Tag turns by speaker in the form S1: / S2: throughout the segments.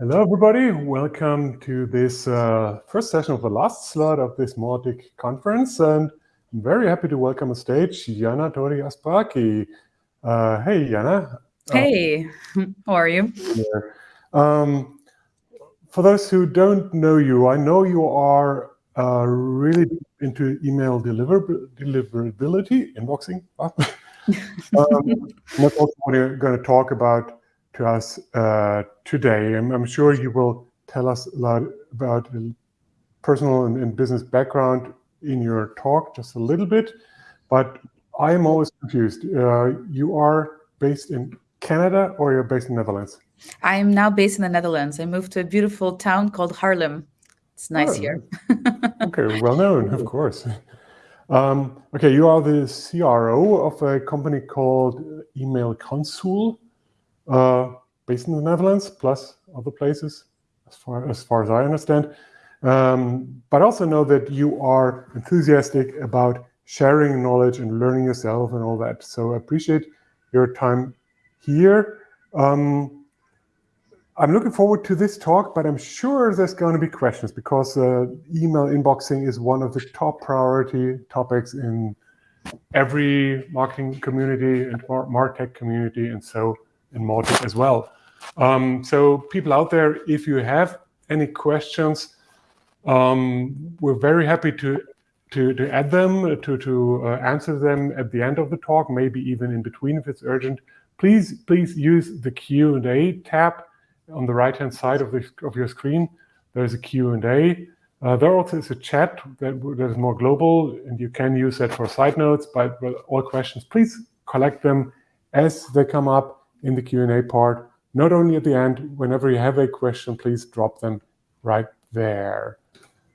S1: Hello, everybody. Welcome to this uh, first session of the last slot of this Mautic conference. And I'm very happy to welcome on stage Yanna-Torry Aspraki. Uh, hey, Yanna.
S2: Hey, uh, how are you?
S1: Um, for those who don't know you, I know you are uh, really into email deliver deliverability, inboxing. um, that's also what you're going to talk about to us uh, today. And I'm sure you will tell us a lot about personal and, and, business background in your talk, just a little bit. But I'm always confused. Uh, you are based in Canada or you're based in the Netherlands?
S2: I am now based in the Netherlands. I moved to a beautiful town called Haarlem. It's nice oh, here.
S1: okay, well known, of course. Um, okay, you are the CRO of a company called Email Consul based in the Netherlands, plus other places, as far as, far as I understand. Um, but also know that you are enthusiastic about sharing knowledge and learning yourself and all that. So I appreciate your time here. Um, I'm looking forward to this talk, but I'm sure there's going to be questions because uh, email inboxing is one of the top priority topics in every marketing community and martech community. And so in Mautic as well. Um, so people out there, if you have any questions, um, we're very happy to to, to add them, to, to uh, answer them at the end of the talk, maybe even in between if it's urgent. Please, please use the Q&A tab on the right-hand side of, the, of your screen. There's a Q&A. Uh, there also is a chat that, that is more global, and you can use that for side notes, but all questions, please collect them as they come up in the Q&A part. Not only at the end, whenever you have a question, please drop them right there.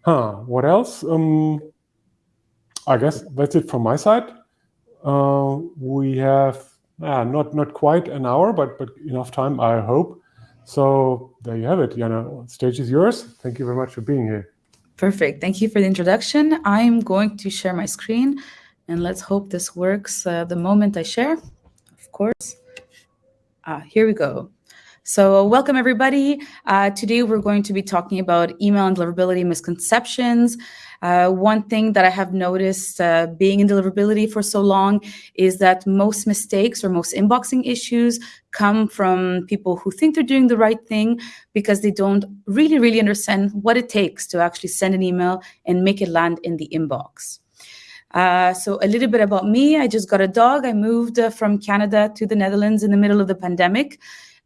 S1: Huh, what else? Um, I guess that's it from my side. Uh, we have uh, not not quite an hour, but but enough time, I hope. So there you have it, Yanna. Stage is yours. Thank you very much for being here.
S2: Perfect. Thank you for the introduction. I'm going to share my screen, and let's hope this works uh, the moment I share, of course. Ah, here we go. So welcome everybody. Uh, today we're going to be talking about email and deliverability misconceptions. Uh, one thing that I have noticed uh, being in deliverability for so long is that most mistakes or most inboxing issues come from people who think they're doing the right thing because they don't really, really understand what it takes to actually send an email and make it land in the inbox. Uh, so a little bit about me. I just got a dog. I moved uh, from Canada to the Netherlands in the middle of the pandemic.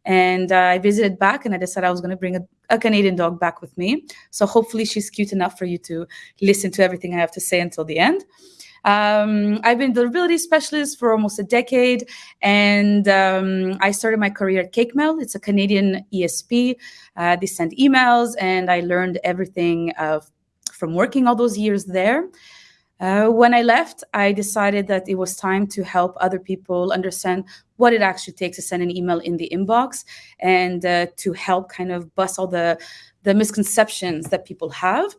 S2: And uh, I visited back and I decided I was going to bring a, a, Canadian dog back with me. So hopefully she's cute enough for you to listen to everything I have to say until the end. Um, I've been a deliverability specialist for almost a decade, and um, I started my career at CakeMail. It's a Canadian ESP. Uh, they send emails, and I learned everything from working all those years there. Uh, when I left, I decided that it was time to help other people understand what it actually takes to send an email in the inbox and uh, to help kind of bust all the, the misconceptions that people have.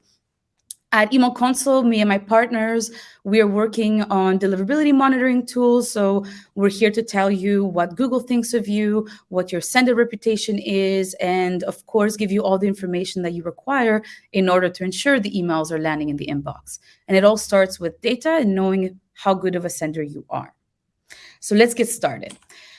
S2: At Email Consul, me and my partners, we are working on deliverability monitoring tools. So we're here to tell you what Google thinks of you, what your sender reputation is, and of course, give you all the information that you require in order to ensure the emails are landing in the inbox. And it all starts with data and knowing how good of a sender you are. So let's get started.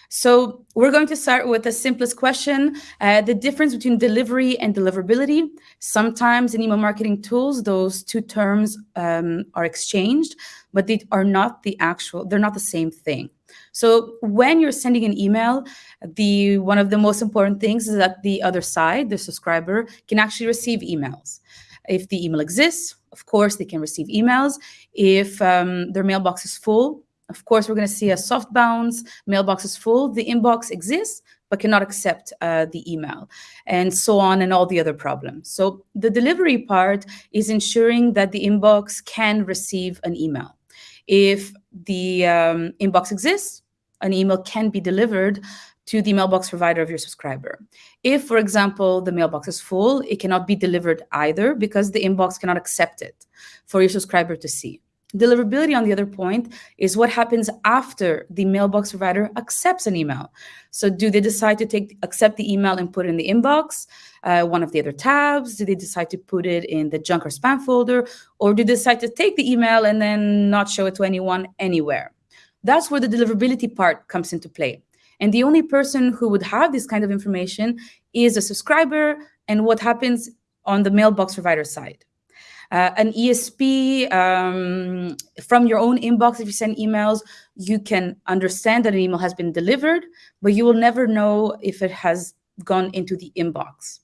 S2: So we're going to start with the simplest question, uh, the difference between delivery and deliverability. Sometimes in email marketing tools, those two terms um, are exchanged, but they are not the actual, they're not the same thing. So when you're sending an email, the one of the most important things is that the other side, the subscriber, can actually receive emails. If the email exists, of course, they can receive emails. If um, their mailbox is full, of course, we're going to see a soft bounce, mailbox is full, the inbox exists, but cannot accept uh, the email, and so on, and all the other problems. So the delivery part is ensuring that the inbox can receive an email. If the um, inbox exists, an email can be delivered to the mailbox provider of your subscriber. If, for example, the mailbox is full, it cannot be delivered either because the inbox cannot accept it for your subscriber to see. Deliverability, on the other point, is what happens after the mailbox provider accepts an email. So do they decide to take accept the email and put it in the inbox, uh, one of the other tabs? Do they decide to put it in the junk or spam folder? Or do they decide to take the email and then not show it to anyone anywhere? That's where the deliverability part comes into play. And the only person who would have this kind of information is a subscriber and what happens on the mailbox provider side. Uh, an ESP um, from your own inbox, if you send emails, you can understand that an email has been delivered, but you will never know if it has gone into the inbox.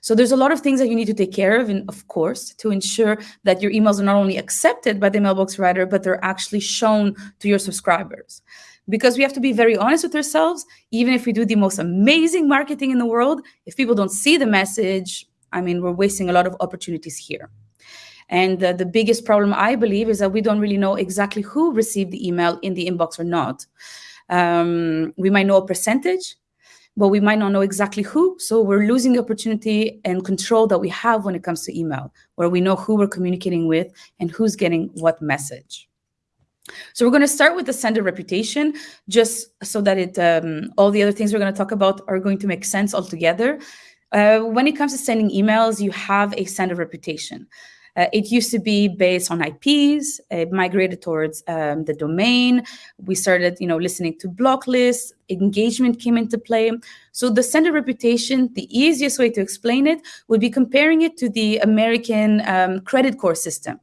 S2: So there's a lot of things that you need to take care of, and of course, to ensure that your emails are not only accepted by the mailbox writer, but they're actually shown to your subscribers because we have to be very honest with ourselves. Even if we do the most amazing marketing in the world, if people don't see the message, I mean, we're wasting a lot of opportunities here. And uh, the biggest problem, I believe, is that we don't really know exactly who received the email in the inbox or not. Um, we might know a percentage, but we might not know exactly who. So we're losing the opportunity and control that we have when it comes to email, where we know who we're communicating with and who's getting what message. So we're going to start with the sender reputation, just so that it um, all the other things we're going to talk about are going to make sense altogether. Uh, when it comes to sending emails, you have a sender reputation. Uh, it used to be based on IPs. It migrated towards um, the domain. We started, you know, listening to block lists. Engagement came into play. So the sender reputation, the easiest way to explain it would be comparing it to the American um, credit score system.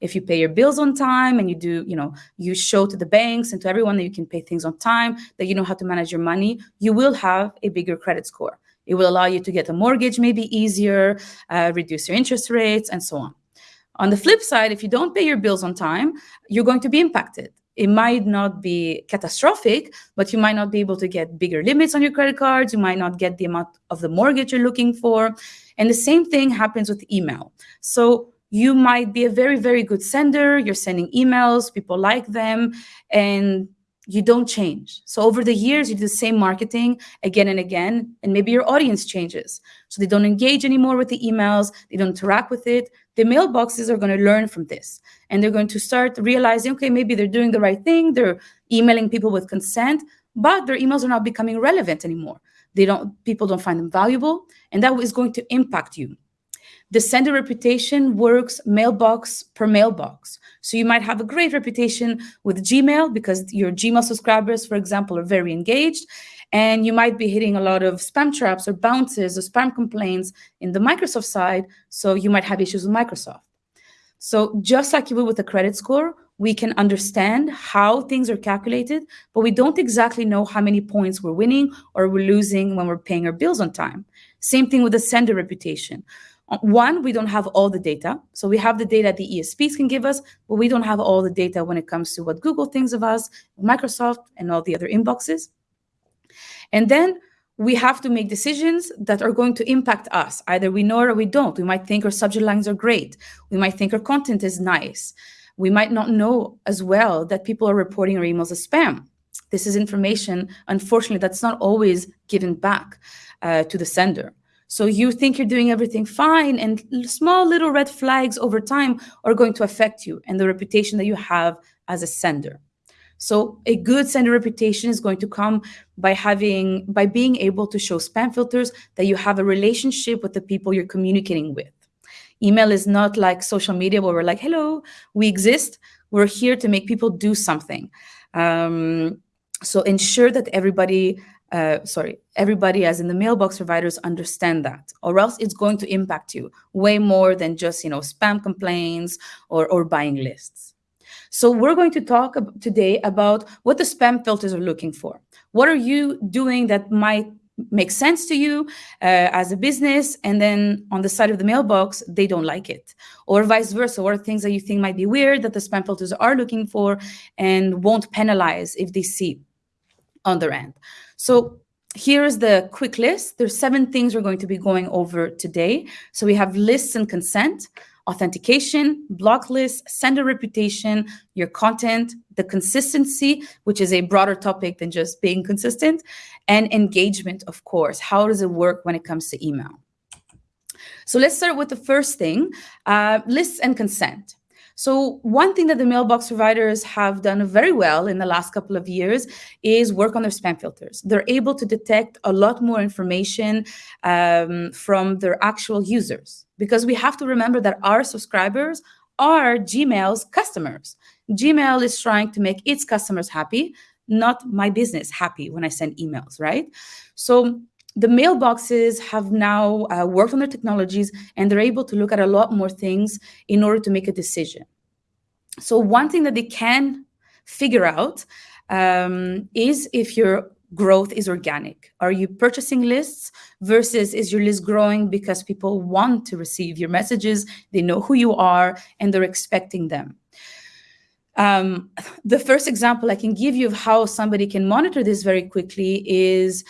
S2: If you pay your bills on time and you do, you know, you show to the banks and to everyone that you can pay things on time, that you know how to manage your money, you will have a bigger credit score. It will allow you to get a mortgage maybe easier, uh, reduce your interest rates, and so on. On the flip side, if you don't pay your bills on time, you're going to be impacted. It might not be catastrophic, but you might not be able to get bigger limits on your credit cards. You might not get the amount of the mortgage you're looking for. And the same thing happens with email. So you might be a very, very good sender. You're sending emails, people like them, and you don't change. So over the years, you do the same marketing again and again, and maybe your audience changes. So they don't engage anymore with the emails, they don't interact with it. The mailboxes are going to learn from this, and they're going to start realizing, okay, maybe they're doing the right thing. They're emailing people with consent, but their emails are not becoming relevant anymore. They don't, people don't find them valuable, and that is going to impact you. The sender reputation works mailbox per mailbox. So you might have a great reputation with Gmail because your Gmail subscribers, for example, are very engaged. And you might be hitting a lot of spam traps or bounces or spam complaints in the Microsoft side. So you might have issues with Microsoft. So just like you would with a credit score, we can understand how things are calculated, but we don't exactly know how many points we're winning or we're losing when we're paying our bills on time. Same thing with the sender reputation. One, we don't have all the data. So we have the data the ESPs can give us, but we don't have all the data when it comes to what Google thinks of us, Microsoft, and all the other inboxes. And then we have to make decisions that are going to impact us. Either we know or we don't. We might think our subject lines are great. We might think our content is nice. We might not know as well that people are reporting our emails as spam. This is information, unfortunately, that's not always given back uh, to the sender. So you think you're doing everything fine, and small little red flags over time are going to affect you and the reputation that you have as a sender. So a good sender reputation is going to come by having by being able to show spam filters that you have a relationship with the people you're communicating with. Email is not like social media where we're like, hello, we exist. We're here to make people do something. Um, so ensure that everybody uh, sorry, everybody as in the mailbox providers understand that, or else it's going to impact you way more than just, you know, spam complaints or, or buying lists. So we're going to talk today about what the spam filters are looking for. What are you doing that might make sense to you uh, as a business and then on the side of the mailbox they don't like it or vice versa or things that you think might be weird that the spam filters are looking for and won't penalize if they see on their end so here's the quick list. There's seven things we're going to be going over today. So we have lists and consent, authentication, block list, sender reputation, your content, the consistency, which is a broader topic than just being consistent, and engagement, of course. How does it work when it comes to email? So let's start with the first thing, uh, lists and consent. So one thing that the mailbox providers have done very well in the last couple of years is work on their spam filters. They're able to detect a lot more information um, from their actual users because we have to remember that our subscribers are Gmail's customers. Gmail is trying to make its customers happy, not my business happy when I send emails, right? So the mailboxes have now uh, worked on their technologies and they're able to look at a lot more things in order to make a decision. So one thing that they can figure out um, is if your growth is organic. Are you purchasing lists versus is your list growing because people want to receive your messages, they know who you are, and they're expecting them. Um, the first example I can give you of how somebody can monitor this very quickly is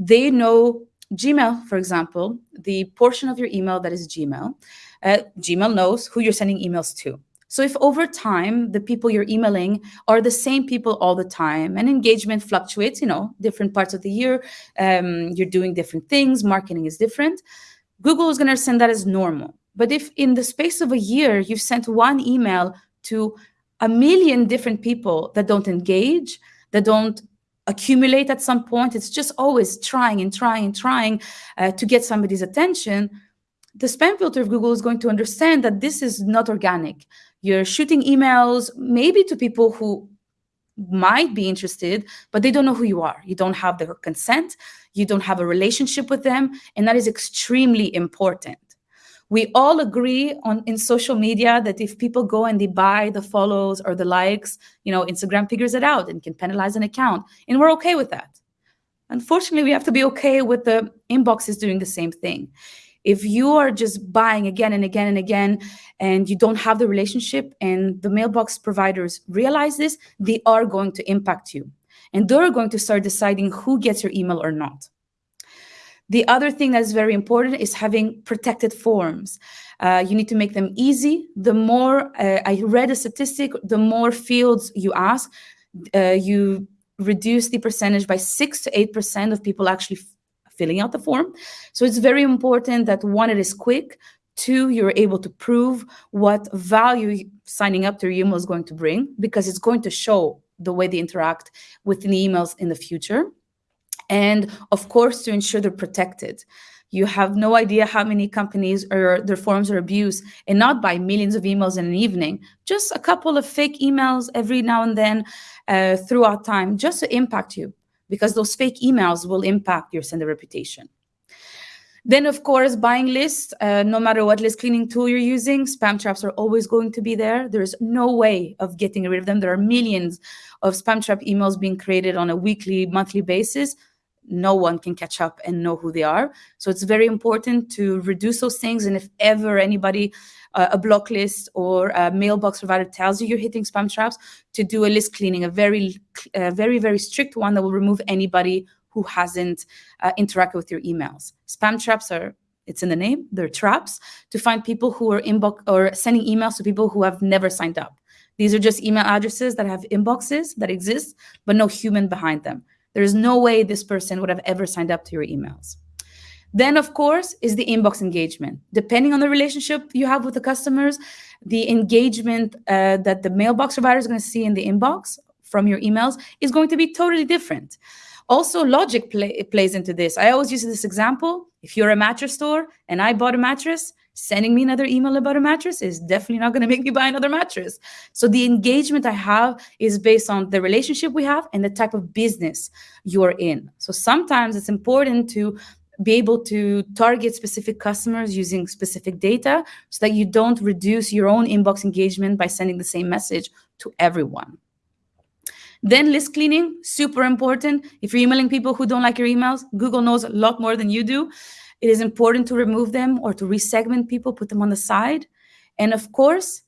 S2: they know Gmail, for example, the portion of your email that is Gmail, uh, Gmail knows who you're sending emails to. So if over time, the people you're emailing are the same people all the time and engagement fluctuates, you know, different parts of the year, um, you're doing different things, marketing is different, Google is going to send that as normal. But if in the space of a year, you've sent one email to a million different people that don't engage, that don't accumulate at some point. It's just always trying and trying and trying uh, to get somebody's attention. The spam filter of Google is going to understand that this is not organic. You're shooting emails maybe to people who might be interested, but they don't know who you are. You don't have their consent. You don't have a relationship with them. And that is extremely important we all agree on in social media that if people go and they buy the follows or the likes, you know, Instagram figures it out and can penalize an account. And we're okay with that. Unfortunately, we have to be okay with the inboxes doing the same thing. If you are just buying again and again and again, and you don't have the relationship, and the mailbox providers realize this, they are going to impact you. And they're going to start deciding who gets your email or not. The other thing that's very important is having protected forms. Uh, you need to make them easy. The more, uh, I read a statistic, the more fields you ask, uh, you reduce the percentage by 6 to 8% of people actually filling out the form. So it's very important that one, it is quick, two, you're able to prove what value signing up to your email is going to bring because it's going to show the way they interact with the emails in the future and of course to ensure they're protected. You have no idea how many companies or their forms are abused and not by millions of emails in an evening just a couple of fake emails every now and then uh, throughout time just to impact you because those fake emails will impact your sender reputation. Then of course buying lists uh, no matter what list cleaning tool you're using spam traps are always going to be there. There's no way of getting rid of them. There are millions of spam trap emails being created on a weekly monthly basis no one can catch up and know who they are. So it's very important to reduce those things. And if ever anybody, uh, a block list or a mailbox provider tells you you're hitting spam traps, to do a list cleaning, a very, uh, very, very strict one that will remove anybody who hasn't uh, interacted with your emails. Spam traps are it's in the name they're traps to find people who are inbox or sending emails to people who have never signed up these are just email addresses that have inboxes that exist but no human behind them there's no way this person would have ever signed up to your emails. Then, of course, is the inbox engagement. Depending on the relationship you have with the customers, the engagement uh, that the mailbox provider is going to see in the inbox from your emails is going to be totally different. Also, logic play, plays into this. I always use this example. If you're a mattress store and I bought a mattress, sending me another email about a mattress is definitely not going to make me buy another mattress. So the engagement I have is based on the relationship we have and the type of business you're in. So sometimes it's important to be able to target specific customers using specific data so that you don't reduce your own inbox engagement by sending the same message to everyone. Then list cleaning, super important. If you're emailing people who don't like your emails, Google knows a lot more than you do. It is important to remove them or to resegment people, put them on the side. And of course,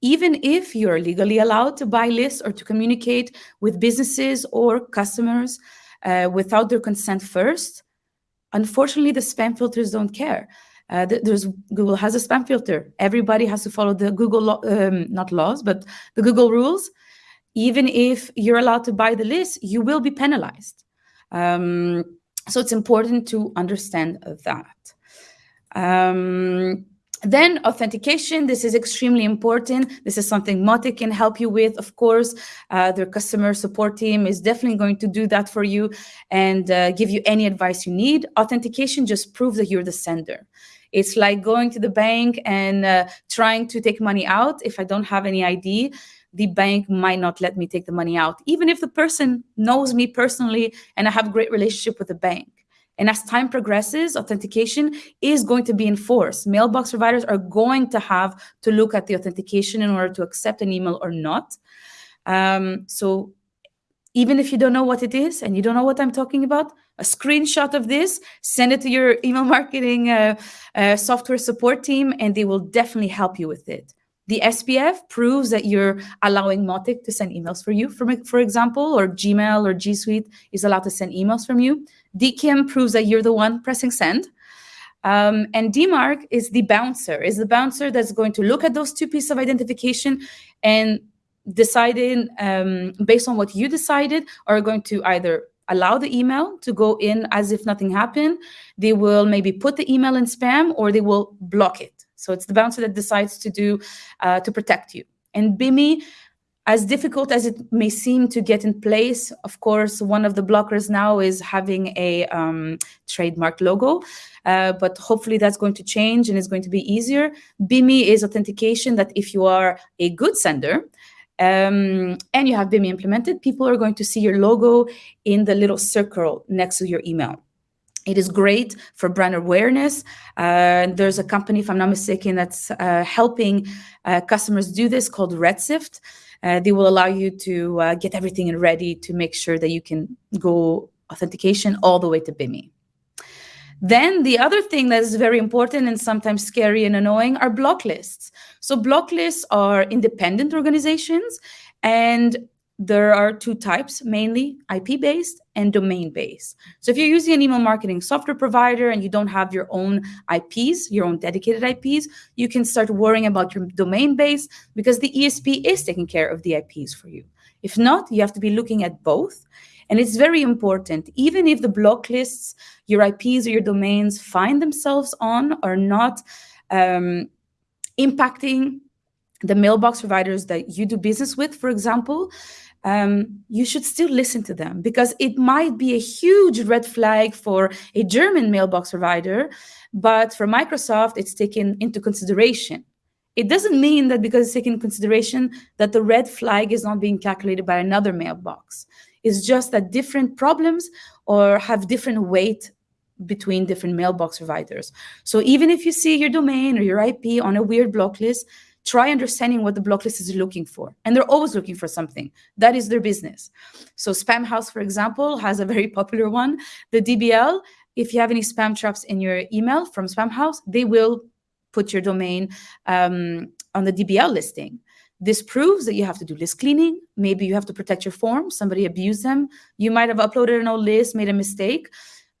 S2: even if you're legally allowed to buy lists or to communicate with businesses or customers uh, without their consent first, unfortunately, the spam filters don't care. Uh, there's Google has a spam filter. Everybody has to follow the Google law, um, not laws, but the Google rules. Even if you're allowed to buy the list, you will be penalized. Um, so it's important to understand that. Um, then authentication, this is extremely important. This is something Mautic can help you with, of course. Uh, their customer support team is definitely going to do that for you and uh, give you any advice you need. Authentication just proves that you're the sender. It's like going to the bank and uh, trying to take money out. If I don't have any ID, the bank might not let me take the money out, even if the person knows me personally and I have a great relationship with the bank. And as time progresses, authentication is going to be enforced. Mailbox providers are going to have to look at the authentication in order to accept an email or not. Um, so even if you don't know what it is and you don't know what I'm talking about, a screenshot of this, send it to your email marketing uh, uh, software support team, and they will definitely help you with it. The SPF proves that you're allowing Mautic to send emails for you, for, for example, or Gmail or G Suite is allowed to send emails from you. DKIM proves that you're the one pressing send. Um, and DMARC is the bouncer, is the bouncer that's going to look at those two pieces of identification and deciding um, based on what you decided are going to either allow the email to go in as if nothing happened. They will maybe put the email in spam or they will block it. So it's the bouncer that decides to do uh, to protect you. And BIMI, as difficult as it may seem to get in place, of course, one of the blockers now is having a um, trademark logo, uh, but hopefully that's going to change and it's going to be easier. BIMI is authentication that if you are a good sender, um, and you have BIMI implemented, people are going to see your logo in the little circle next to your email. It is great for brand awareness. Uh, there's a company, if I'm not mistaken, that's uh, helping uh, customers do this called Redsift. Uh, they will allow you to uh, get everything ready to make sure that you can go authentication all the way to BIMI. Then the other thing that is very important and sometimes scary and annoying are block lists. So block lists are independent organizations and there are two types, mainly IP-based and domain-based. So if you're using an email marketing software provider and you don't have your own IPs, your own dedicated IPs, you can start worrying about your domain base because the ESP is taking care of the IPs for you. If not, you have to be looking at both. And it's very important, even if the block lists, your IPs or your domains find themselves on are not um, impacting the mailbox providers that you do business with, for example, um, you should still listen to them because it might be a huge red flag for a German mailbox provider, but for Microsoft, it's taken into consideration. It doesn't mean that because it's taken consideration that the red flag is not being calculated by another mailbox. It's just that different problems or have different weight between different mailbox providers. So even if you see your domain or your IP on a weird block list, try understanding what the block list is looking for. And they're always looking for something. That is their business. So Spamhaus, for example, has a very popular one. The DBL, if you have any spam traps in your email from Spamhaus, they will put your domain um, on the DBL listing. This proves that you have to do list cleaning. Maybe you have to protect your form. Somebody abused them. You might have uploaded an old list, made a mistake,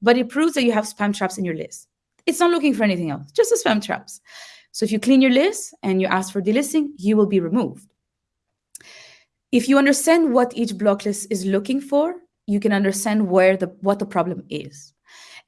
S2: but it proves that you have spam traps in your list. It's not looking for anything else, just the spam traps. So if you clean your list and you ask for delisting, you will be removed. If you understand what each block list is looking for, you can understand where the what the problem is.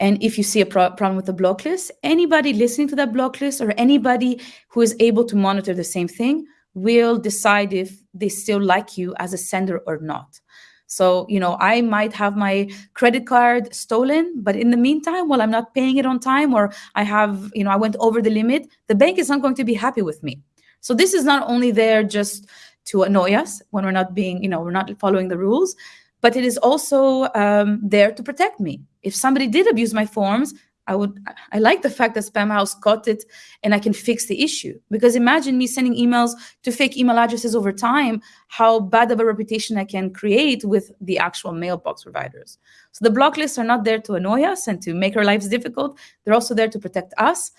S2: And if you see a pro problem with the block list, anybody listening to that block list or anybody who is able to monitor the same thing will decide if they still like you as a sender or not. So, you know, I might have my credit card stolen, but in the meantime, while I'm not paying it on time or I have, you know, I went over the limit, the bank is not going to be happy with me. So this is not only there just to annoy us when we're not being, you know, we're not following the rules, but it is also um, there to protect me. If somebody did abuse my forms, I would I like the fact that Spamhaus caught it and I can fix the issue. Because imagine me sending emails to fake email addresses over time, how bad of a reputation I can create with the actual mailbox providers. So the block lists are not there to annoy us and to make our lives difficult. They're also there to protect us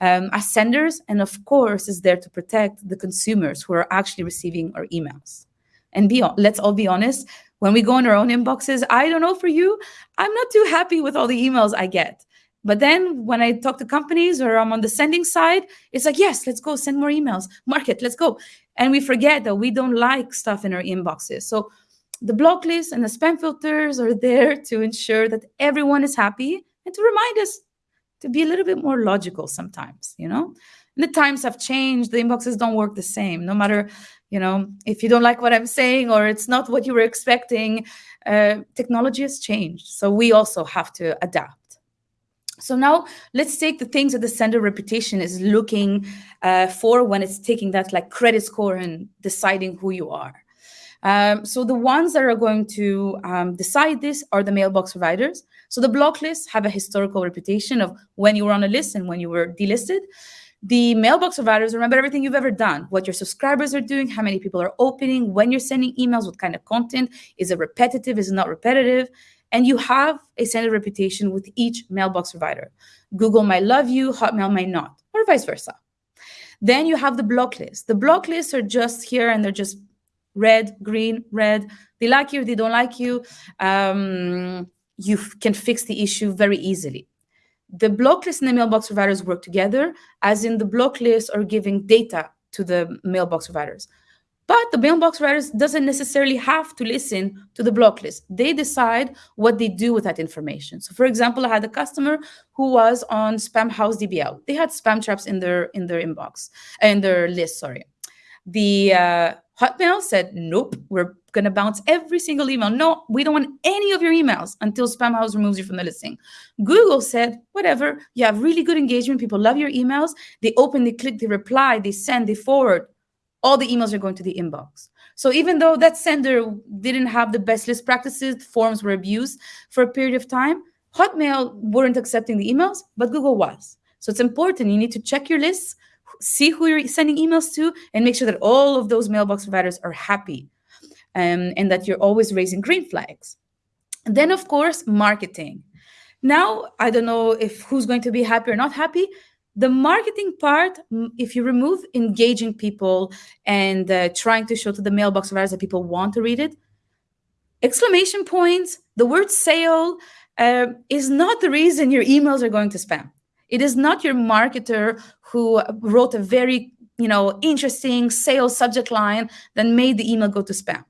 S2: um, as senders, and of course, is there to protect the consumers who are actually receiving our emails. And be let's all be honest, when we go in our own inboxes, I don't know for you, I'm not too happy with all the emails I get. But then when I talk to companies or I'm on the sending side, it's like, yes, let's go send more emails, market, let's go. And we forget that we don't like stuff in our inboxes. So the block list and the spam filters are there to ensure that everyone is happy and to remind us to be a little bit more logical sometimes, you know? And the times have changed. The inboxes don't work the same. No matter, you know, if you don't like what I'm saying or it's not what you were expecting, uh, technology has changed. So we also have to adapt. So now let's take the things that the sender reputation is looking uh, for when it's taking that like credit score and deciding who you are. Um, so the ones that are going to um, decide this are the mailbox providers. So the block lists have a historical reputation of when you were on a list and when you were delisted. The mailbox providers remember everything you've ever done, what your subscribers are doing, how many people are opening, when you're sending emails, what kind of content, is it repetitive, is it not repetitive? And you have a standard reputation with each mailbox provider. Google might love you, Hotmail might not, or vice versa. Then you have the block list. The block lists are just here and they're just red, green, red. They like you, they don't like you. Um, you can fix the issue very easily. The block list and the mailbox providers work together, as in the block lists are giving data to the mailbox providers. But the mailbox providers doesn't necessarily have to listen to the block list. They decide what they do with that information. So for example, I had a customer who was on Spamhaus DBL. They had spam traps in their in their inbox, in their list, sorry. The uh, Hotmail said, nope, we're going to bounce every single email. No, we don't want any of your emails until Spamhaus removes you from the listing. Google said, whatever, you have really good engagement. People love your emails. They open, they click, they reply, they send, they forward. All the emails are going to the inbox. So even though that sender didn't have the best list practices, forms were abused for a period of time, Hotmail weren't accepting the emails, but Google was. So it's important. You need to check your lists, see who you're sending emails to and make sure that all of those mailbox providers are happy um, and that you're always raising green flags. And then, of course, marketing. Now, I don't know if who's going to be happy or not happy. The marketing part, if you remove engaging people and uh, trying to show to the mailbox providers that people want to read it, exclamation points, the word sale uh, is not the reason your emails are going to spam. It is not your marketer who wrote a very you know interesting sales subject line that made the email go to spam.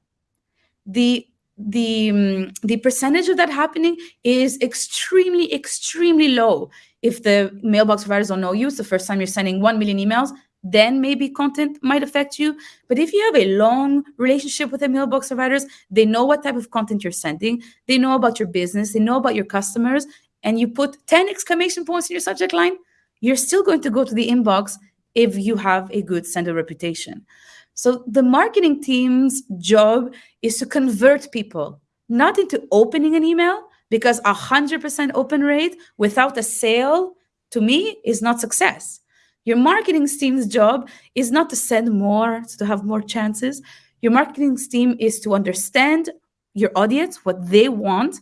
S2: The the um, the percentage of that happening is extremely extremely low if the mailbox providers don't know you it's the first time you're sending 1 million emails then maybe content might affect you but if you have a long relationship with the mailbox providers they know what type of content you're sending they know about your business they know about your customers and you put 10 exclamation points in your subject line, you're still going to go to the inbox if you have a good sender reputation. So the marketing team's job is to convert people, not into opening an email, because a 100% open rate without a sale, to me, is not success. Your marketing team's job is not to send more, to have more chances. Your marketing team is to understand your audience, what they want,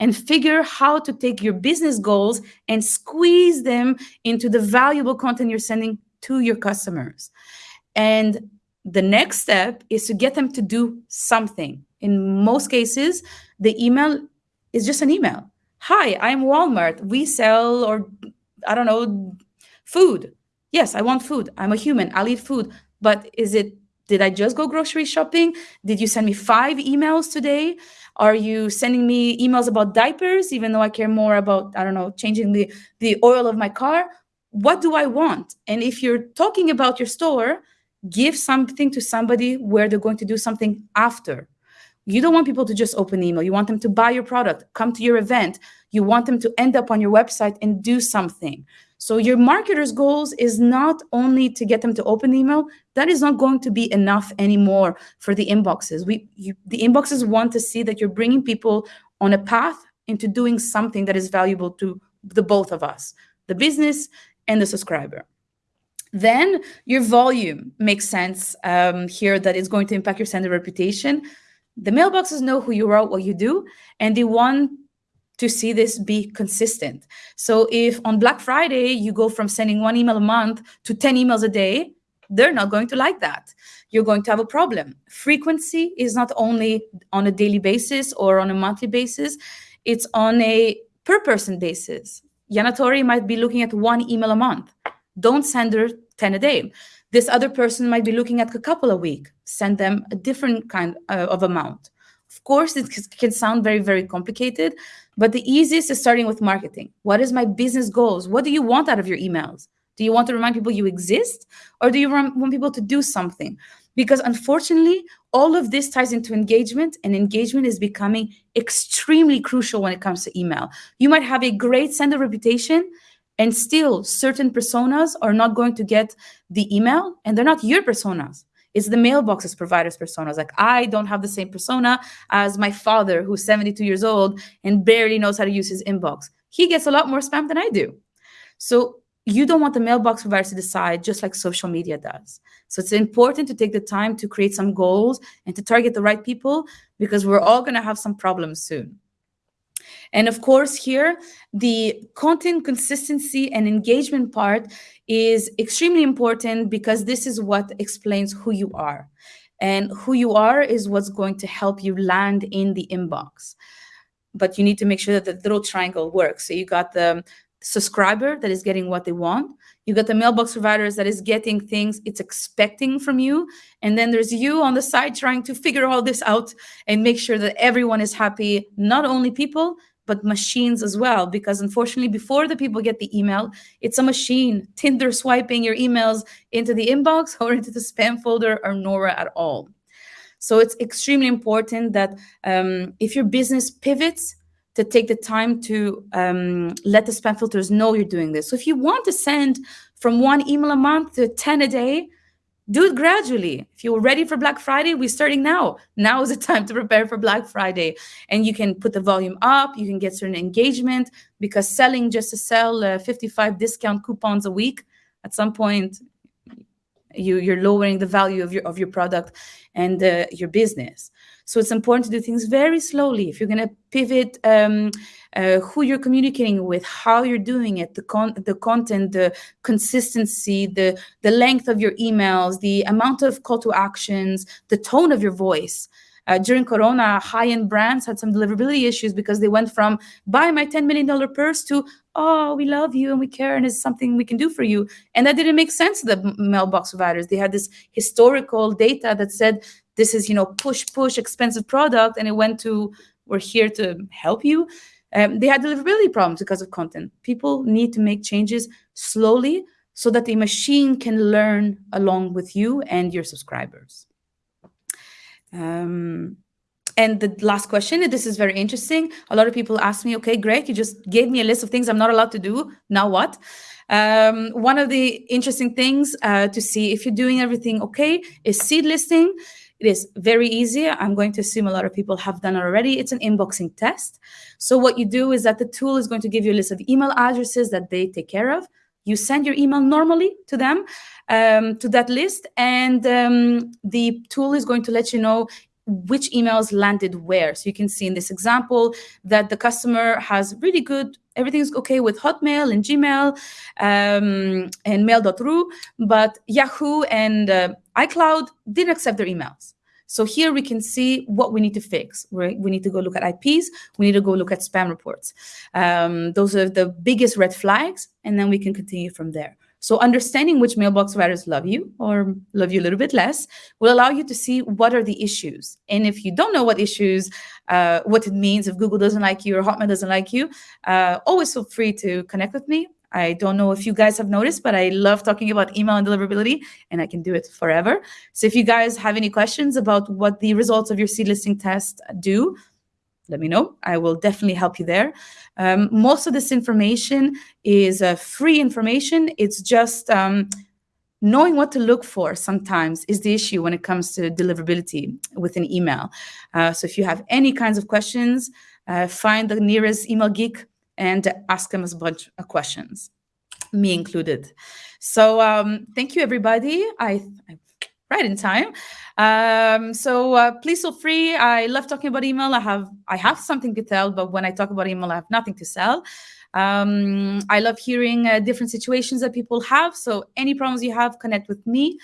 S2: and figure how to take your business goals and squeeze them into the valuable content you're sending to your customers. And the next step is to get them to do something. In most cases, the email is just an email. Hi, I'm Walmart. We sell, or I don't know, food. Yes, I want food. I'm a human. I'll eat food. But is it, did I just go grocery shopping? Did you send me five emails today? Are you sending me emails about diapers, even though I care more about, I don't know, changing the, the oil of my car? What do I want? And if you're talking about your store, give something to somebody where they're going to do something after. You don't want people to just open email. You want them to buy your product, come to your event. You want them to end up on your website and do something. So your marketer's goals is not only to get them to open email. That is not going to be enough anymore for the inboxes. We you, the inboxes want to see that you're bringing people on a path into doing something that is valuable to the both of us, the business and the subscriber. Then your volume makes sense um, here that is going to impact your sender reputation. The mailboxes know who you are, what you do, and they want to see this be consistent. So if on Black Friday you go from sending one email a month to 10 emails a day, they're not going to like that. You're going to have a problem. Frequency is not only on a daily basis or on a monthly basis, it's on a per person basis. Yanna-Torry might be looking at one email a month. Don't send her 10 a day. This other person might be looking at a couple a week. Send them a different kind uh, of amount Of course, it can sound very, very complicated, but the easiest is starting with marketing. What is my business goals? What do you want out of your emails? Do you want to remind people you exist or do you want people to do something? Because unfortunately, all of this ties into engagement, and engagement is becoming extremely crucial when it comes to email. You might have a great sender reputation, and still certain personas are not going to get the email, and they're not your personas. It's the mailboxes providers personas. Like I don't have the same persona as my father, who's 72 years old and barely knows how to use his inbox. He gets a lot more spam than I do. So you don't want the mailbox provider to decide just like social media does. So it's important to take the time to create some goals and to target the right people because we're all going to have some problems soon. And of course, here, the content consistency and engagement part is extremely important because this is what explains who you are. And who you are is what's going to help you land in the inbox. But you need to make sure that the little triangle works. So you got the subscriber that is getting what they want. You got the mailbox providers that is getting things it's expecting from you. And then there's you on the side trying to figure all this out and make sure that everyone is happy, not only people, but machines as well. Because unfortunately, before the people get the email, it's a machine, Tinder swiping your emails into the inbox or into the spam folder or nowhere at all. So it's extremely important that um, if your business pivots, to take the time to um, let the spam filters know you're doing this. So if you want to send from one email a month to 10 a day, do it gradually. If you're ready for Black Friday, we're starting now. Now is the time to prepare for Black Friday. And you can put the volume up, you can get certain engagement because selling just to sell uh, 55 discount coupons a week, at some point, you, you're lowering the value of your, of your product and uh, your business. So it's important to do things very slowly. If you're going to pivot um, uh, who you're communicating with, how you're doing it, the, con the content, the consistency, the, the length of your emails, the amount of call to actions, the tone of your voice. Uh, during Corona, high-end brands had some deliverability issues because they went from buy my $10 million purse to, oh, we love you and we care and it's something we can do for you. And that didn't make sense to the mailbox providers. They had this historical data that said this is you know push push expensive product and it went to we're here to help you um, they had deliverability problems because of content people need to make changes slowly so that the machine can learn along with you and your subscribers um, and the last question, this is very interesting. A lot of people ask me, okay, great, you just gave me a list of things I'm not allowed to do. Now what? Um, one of the interesting things uh, to see if you're doing everything okay is seed listing. It is very easy. I'm going to assume a lot of people have done already. It's an inboxing test. So what you do is that the tool is going to give you a list of email addresses that they take care of. You send your email normally to them, um, to that list, and um, the tool is going to let you know which emails landed where. So you can see in this example that the customer has really good, everything's okay with Hotmail and Gmail um, and mail.ru, but Yahoo and uh, iCloud didn't accept their emails. So here we can see what we need to fix. Right? We need to go look at IPs. We need to go look at spam reports. Um, those are the biggest red flags, and then we can continue from there. So understanding which mailbox providers love you or love you a little bit less will allow you to see what are the issues. And if you don't know what issues, uh, what it means, if Google doesn't like you or Hotmail doesn't like you, uh, always feel free to connect with me. I don't know if you guys have noticed, but I love talking about email and deliverability, and I can do it forever. So if you guys have any questions about what the results of your seed listing test do, let me know. I will definitely help you there. Um, most of this information is uh, free information. It's just um, knowing what to look for sometimes is the issue when it comes to deliverability with an email. Uh, so if you have any kinds of questions, uh, find the nearest email geek and ask them a bunch of questions, me included. So um, thank you, everybody. I, I right in time. Um, so uh, please feel free. I love talking about email. I have I have something to tell, but when I talk about email, I have nothing to sell. Um, I love hearing uh, different situations that people have. So any problems you have, connect with me.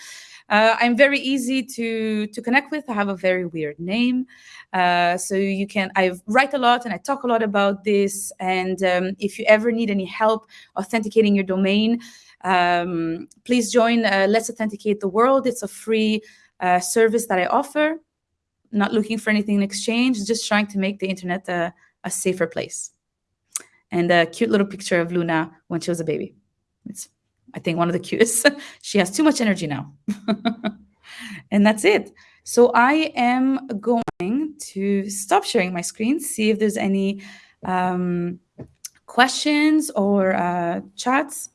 S2: Uh, I'm very easy to to connect with. I have a very weird name, uh, so you can. I write a lot and I talk a lot about this. And um, if you ever need any help authenticating your domain, um, please join uh, Let's Authenticate the World. It's a free uh, service that I offer. not looking for anything in exchange, just trying to make the internet a, a safer place. And a cute little picture of Luna when she was a baby. It's, I think, one of the cutest. she has too much energy now. and that's it. So I am going to stop sharing my screen, see if there's any um, questions or uh, chats.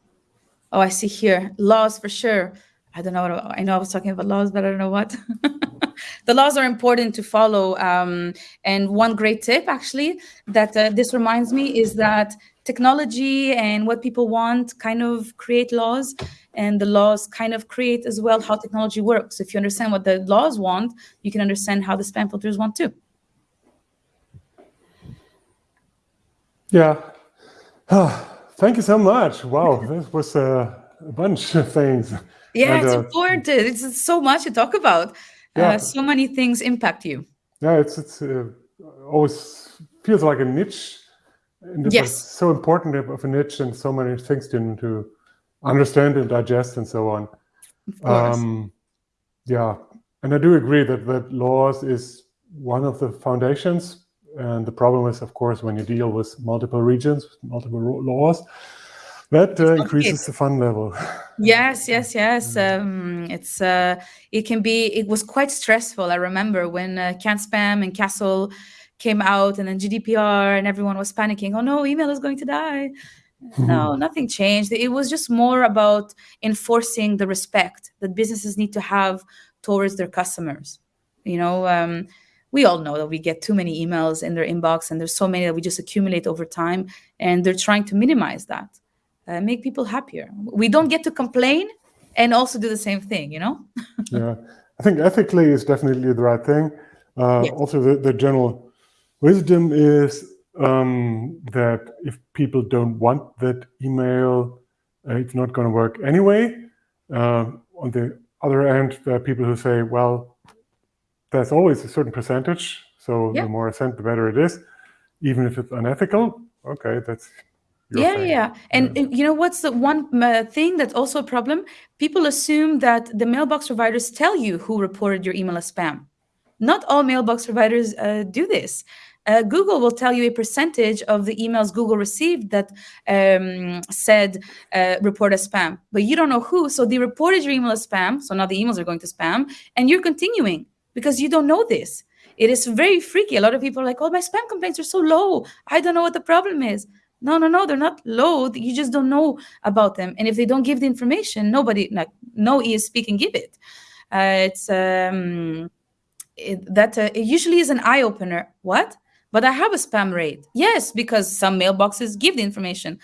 S2: Oh, I see here laws for sure. I don't know. What, I know I was talking about laws, but I don't know what. the laws are important to follow. Um, and one great tip, actually, that uh, this reminds me is that technology and what people want kind of create laws, and the laws kind of create as well how technology works. If you understand what the laws want, you can understand how the spam filters want too.
S1: Yeah. thank you so much. Wow, this was a bunch of things.
S2: Yeah, and, it's uh, important. It's so much to talk about. Uh, yeah. Uh, so many things impact you.
S1: Yeah, it's it's uh, always feels like a niche. And
S2: yes.
S1: so important of a niche and so many things to, to understand and digest and so on. Um, yeah, and I do agree that that laws is one of the foundations. And the problem is, of course, when you deal with multiple regions, multiple laws, that uh, increases the fun level.
S2: Yes, yes, yes. Mm. Um, it's uh, it can be. It was quite stressful. I remember when uh, CAN-SPAM and CASL came out, and then GDPR, and everyone was panicking. Oh no, email is going to die. no, nothing changed. It was just more about enforcing the respect that businesses need to have towards their customers. You know, um, we all know that we get too many emails in their inbox, and there's so many that we just accumulate over time, and they're trying to minimize that uh, make people happier. We don't get to complain and also do the same thing, you know?
S1: yeah, I think ethically is definitely the right thing. Uh, yes. Also, the, the general wisdom is um, that if people don't want that email, uh, it's not going to work anyway. Uh, on the other end, there are people who say, well, there's always a certain percentage. So the more I send, the better it is, even if it's unethical. Okay, that's
S2: yeah, yeah. And yeah. you know what's the one uh, thing that's also a problem? People assume that the mailbox providers tell you who reported your email as spam. Not all mailbox providers uh, do this. Uh, Google will tell you a percentage of the emails Google received that um, said uh, report as spam, but you don't know who. So they reported your email as spam. So now the emails are going to spam, and you're continuing because you don't know this. It is very freaky. A lot of people are like, "Oh, my spam complaints are so low. I don't know what the problem is." No, no, no, they're not low. You just don't know about them. And if they don't give the information, nobody, like no ESP can give it. Uh, it's um, that uh, it usually is an eye opener. What? But I have a spam rate. Yes, because some mailboxes give the information,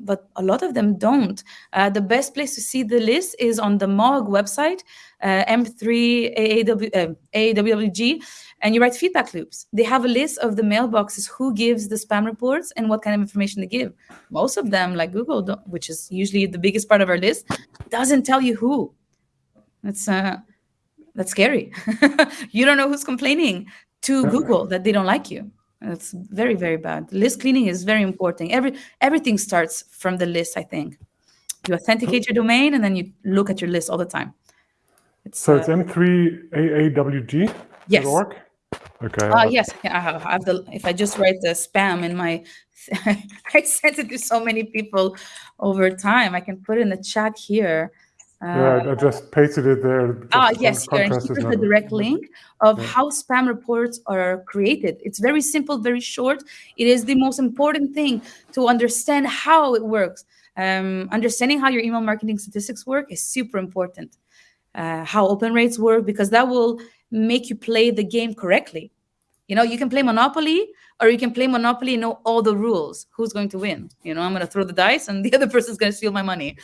S2: but a lot of them don't. Uh, the best place to see the list is on the MOG website, uh, M3 AAW, AWG and you write feedback loops. They have a list of the mailboxes who gives the spam reports and what kind of information they give. Most of them, like Google, which is usually the biggest part of our list, doesn't tell you who. That's uh, that's scary. you don't know who's complaining to Google that they don't like you. That's very very bad. List cleaning is very important. Every everything starts from the list. I think you authenticate your domain and then you look at your list all the time.
S1: It's, so it's uh, m3aawg.
S2: Yes.
S1: Org? Okay.
S2: Uh, yes, I have, I have the. If I just write the spam in my, I sent it to so many people over time. I can put in the chat here.
S1: Uh, yeah, I just pasted it there.
S2: Ah, yes, here. And here's the direct link of yeah. how spam reports are created. It's very simple, very short. It is the most important thing to understand how it works. Um, understanding how your email marketing statistics work is super important. Uh, how open rates work because that will make you play the game correctly. You know, you can play Monopoly or you can play Monopoly and know all the rules. Who's going to win? You know, I'm going to throw the dice and the other person's going to steal my money.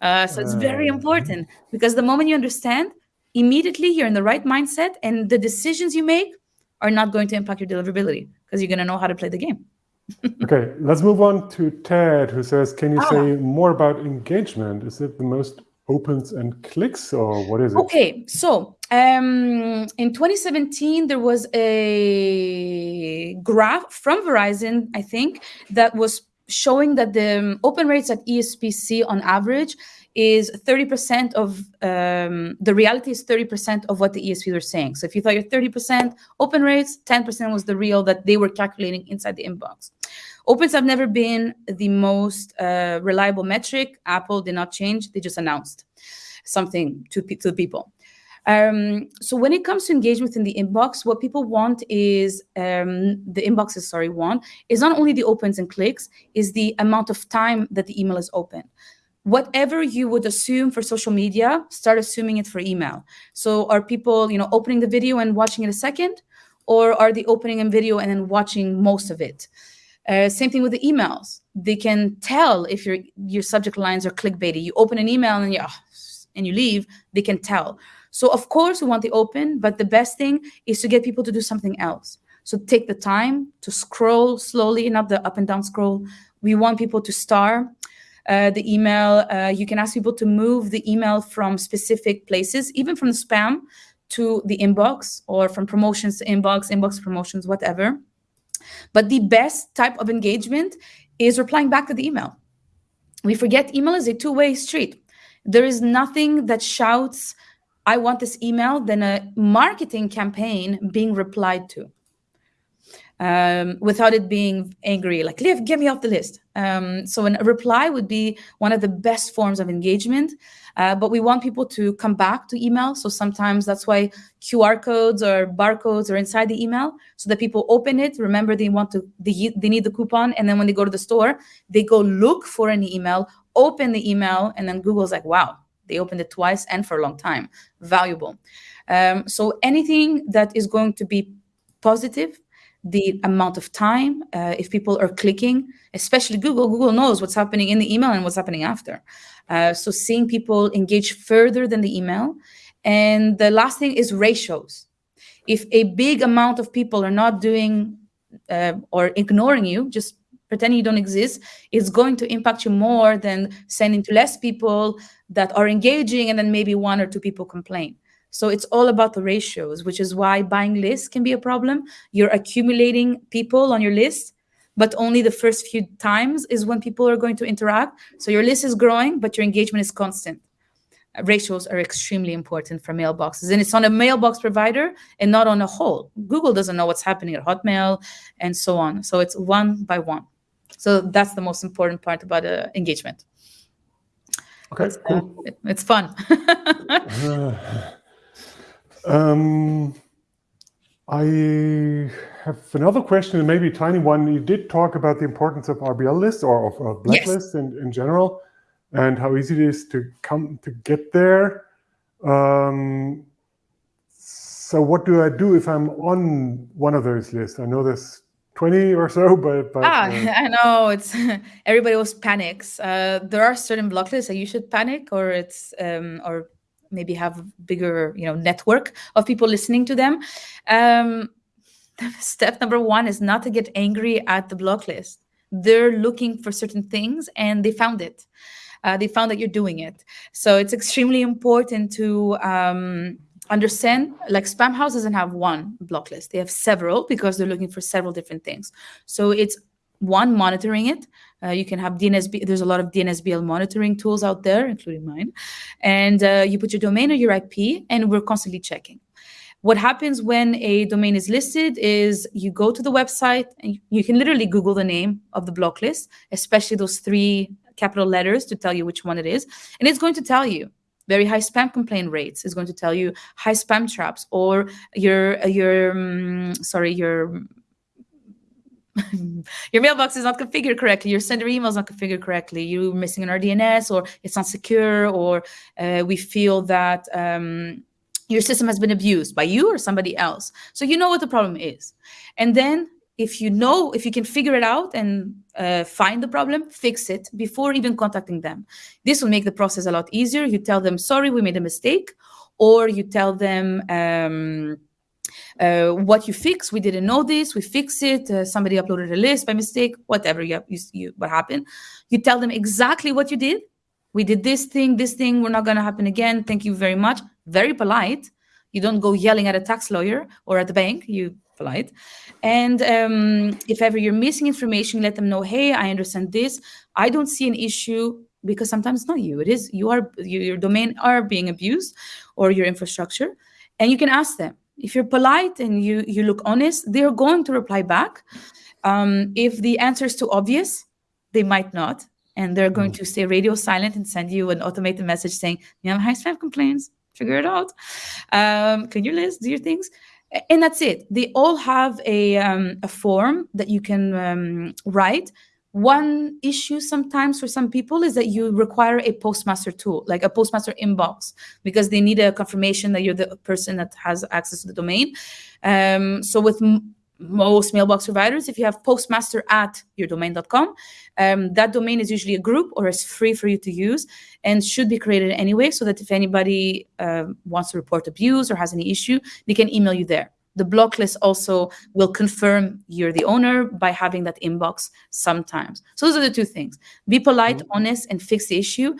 S2: Uh, so it's very important because the moment you understand, immediately you're in the right mindset and the decisions you make are not going to impact your deliverability because you're going to know how to play the game.
S1: okay, let's move on to Ted, who says, Can you ah. say more about engagement? Is it the most opens and clicks or what is it?
S2: Okay, so um, in 2017, there was a graph from Verizon, I think, that was showing that the um, open rates at ESPC on average is 30% of um, the reality is 30% of what the ESPs were saying. So if you thought you're 30% open rates, 10% was the real that they were calculating inside the inbox. Opens have never been the most uh, reliable metric. Apple did not change; they just announced something to, to people. Um, so when it comes to engagement in the inbox, what people want is um, the inboxes, sorry, want is not only the opens and clicks, is the amount of time that the email is open. Whatever you would assume for social media, start assuming it for email. So are people, you know, opening the video and watching it a second, or are they opening a video and then watching most of it? Uh, same thing with the emails. They can tell if your your subject lines are clickbaity. You open an email and you and you leave. They can tell. So of course we want the open, but the best thing is to get people to do something else. So take the time to scroll slowly, not the up and down scroll. We want people to star uh, the email. Uh, you can ask people to move the email from specific places, even from the spam to the inbox or from promotions to inbox, inbox promotions, whatever. But the best type of engagement is replying back to the email. We forget email is a two-way street. There is nothing that shouts I want this email than a marketing campaign being replied to um, without it being angry, like, Liv, get me off the list. Um, so a reply would be one of the best forms of engagement, uh, but we want people to come back to email. So sometimes that's why QR codes or barcodes are inside the email so that people open it. Remember, they want to, they, they need the coupon. And then when they go to the store, they go look for an email, open the email, and then Google's like, wow, they opened it twice and for a long time. Valuable. Um, so anything that is going to be positive, the amount of time, uh, if people are clicking, especially Google, Google knows what's happening in the email and what's happening after. Uh, so seeing people engage further than the email. And the last thing is ratios. If a big amount of people are not doing uh, or ignoring you, just pretending you don't exist, it's going to impact you more than sending to less people that are engaging and then maybe one or two people complain. So it's all about the ratios, which is why buying lists can be a problem. You're accumulating people on your list, but only the first few times is when people are going to interact. So your list is growing, but your engagement is constant. Ratios are extremely important for mailboxes, and it's on a mailbox provider and not on a whole. Google doesn't know what's happening at Hotmail and so on. So it's one by one. So that's the most important part about uh, engagement.
S1: Okay, cool.
S2: Uh, it's fun.
S1: um, I have another question, and maybe a tiny one. You did talk about the importance of RBL lists or of, of blacklists yes. in, in general, and how easy it is to come to get there. Um, so what do I do if I'm on one of those lists? I know there's 20 or so, but, but
S2: ah, uh, I know it's everybody always panics. Uh, there are certain block lists that you should panic, or it's um, or maybe have bigger you know network of people listening to them. Um, step number one is not to get angry at the block list. They're looking for certain things and they found it. Uh, they found that you're doing it. So it's extremely important to um, understand like Spamhaus doesn't have one block list they have several because they're looking for several different things so it's one monitoring it. Uh, you can have dnsb there's a lot of dnsbl monitoring tools out there including mine. And uh, you put your domain or your ip and we're constantly checking. What happens when a domain is listed is you go to the website and you can literally google the name of the block list especially those three capital letters to tell you which one it is. And it's going to tell you very high spam complaint rates. Is going to tell you high spam traps or your your um, sorry your your mailbox is not configured correctly. Your sender email is not configured correctly. You're missing an rdns or it's not secure or uh, we feel that um, your system has been abused by you or somebody else. So you know what the problem is. And then if you know if you can figure it out and uh, find the problem fix it before even contacting them. This will make the process a lot easier. You tell them sorry we made a mistake or you tell them um, uh, what you fix we didn't know this we fix it uh, somebody uploaded a list by mistake whatever you, you, you what happened you tell them exactly what you did we did this thing this thing we're not going to happen again thank you very much very polite you don't go yelling at a tax lawyer or at the bank. You polite. And um, if ever you're missing information, let them know, hey, I understand this. I don't see an issue because sometimes it's not you. It is you are your domain are being abused or your infrastructure. And you can ask them. If you're polite and you you look honest, they're going to reply back. Um, if the answer is too obvious, they might not. And they're going mm. to stay radio silent and send you an automated message saying, you have high spam complaints, figure it out. Um, clean your list, do your things and that's it. They all have a, um, a form that you can um, write. One issue sometimes for some people is that you require a postmaster tool, like a postmaster inbox, because they need a confirmation that you're the person that has access to the domain. Um, so with most mailbox providers, if you have postmaster at yourdomain.com, um, that domain is usually a group or is free for you to use and should be created anyway, so that if anybody uh, wants to report abuse or has any issue, they can email you there. The block list also will confirm you're the owner by having that inbox sometimes. So those are the two things. Be polite, mm-hmm. honest, and fix the issue.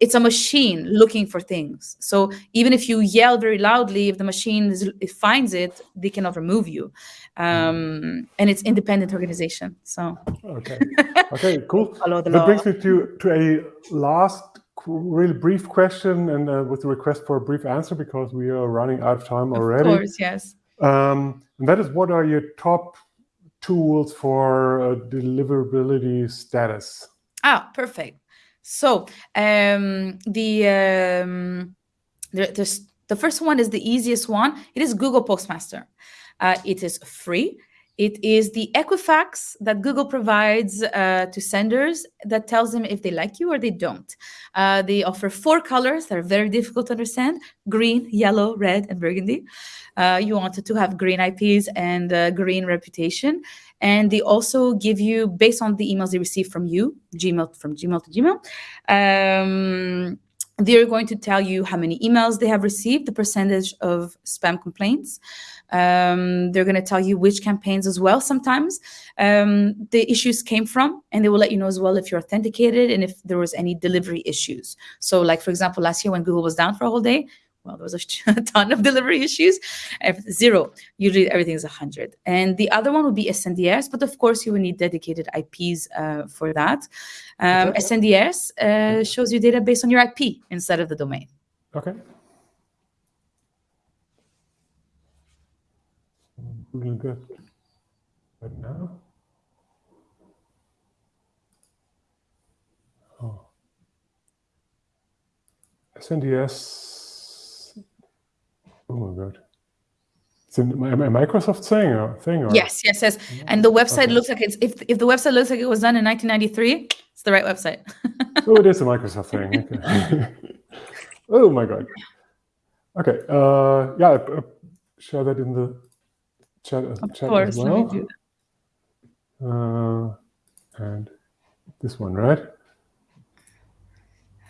S2: It's a machine looking for things. So even if you yell very loudly, if the machine is, it finds it, they cannot remove you. Um, and it's independent organization. So
S1: okay, okay, cool. that law. brings me to to a last really brief question and uh, with a request for a brief answer because we are running out of time already.
S2: Of course, yes.
S1: Um, and that is what are your top tools for uh, deliverability status?
S2: Ah, perfect. So um, the, um, the, the, the first one is the easiest one. It is Google Postmaster. Uh, it is free. It is the Equifax that Google provides uh, to senders that tells them if they like you or they don't. Uh, they offer four colors that are very difficult to understand, green, yellow, red, and burgundy. Uh, you wanted to have green IPs and uh, green reputation. And they also give you, based on the emails they receive from you, Gmail from Gmail to Gmail, um, they're going to tell you how many emails they have received, the percentage of spam complaints. Um, they're going to tell you which campaigns as well sometimes um, the issues came from, and they will let you know as well if you're authenticated and if there was any delivery issues. So like, for example, last year when Google was down for a whole day, well, there was a ton of delivery issues. Zero, usually everything is 100. And the other one would be SNDS, but of course you will need dedicated IPs uh, for that. Um, okay. SNDS uh, shows you data based on your IP instead of the domain.
S1: Okay. Really good. But now? Oh. SNDS Oh my god. It's a, a Microsoft thing or thing or
S2: Yes, yes, yes. And the website okay. looks like it's if if the website looks like it was done in 1993, it's the right website.
S1: oh, it is a Microsoft thing. Okay. oh my god. Okay. Uh, yeah, uh, share that in the chat, of chat course, as well. Uh, and this one, right?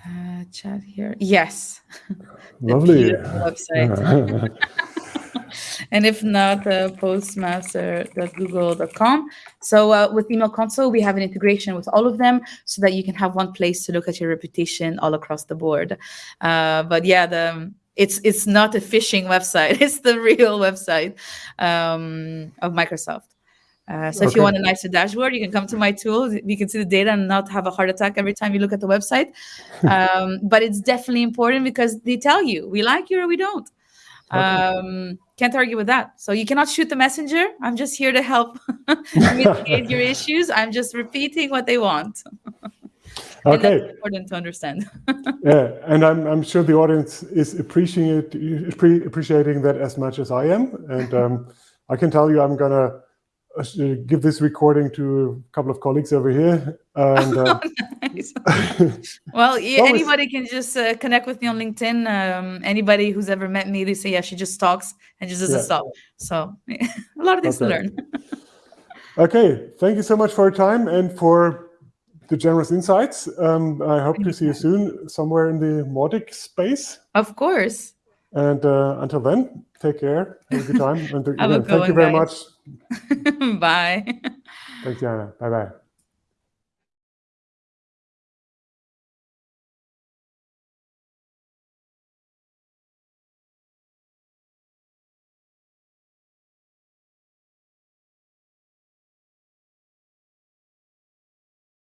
S2: Uh, chat here. Yes.
S1: Lovely.
S2: website. and if not, uh, postmaster.google.com. So uh, with Email Console, we have an integration with all of them so that you can have one place to look at your reputation all across the board. Uh, but yeah, the it's it's not a phishing website. It's the real website um, of Microsoft. Uh, so okay. if you want a nicer dashboard, you can come to my tool. You can see the data and not have a heart attack every time you look at the website. Um, but it's definitely important because they tell you we like you or we don't. Okay. Um, can't argue with that. So you cannot shoot the messenger. I'm just here to help mitigate your issues. I'm just repeating what they want.
S1: Okay.
S2: important to understand.
S1: yeah, and I'm I'm sure the audience is appreciating appreciating that as much as I am, and um, I can tell you I'm gonna uh, give this recording to a couple of colleagues over here. And, uh,
S2: well, anybody can just uh, connect with me on LinkedIn. Um, anybody who's ever met me, they say, yeah, she just talks and just doesn't yeah. stop. So a lot of things okay. to learn.
S1: okay. Thank you so much for your time and for the generous insights. Um, I hope to see you soon somewhere in the Mautic space.
S2: Of course.
S1: And uh, until then, take care. Have a good time. And thank you very guys. much.
S2: Bye.
S1: Thanks, Yanna. Bye bye.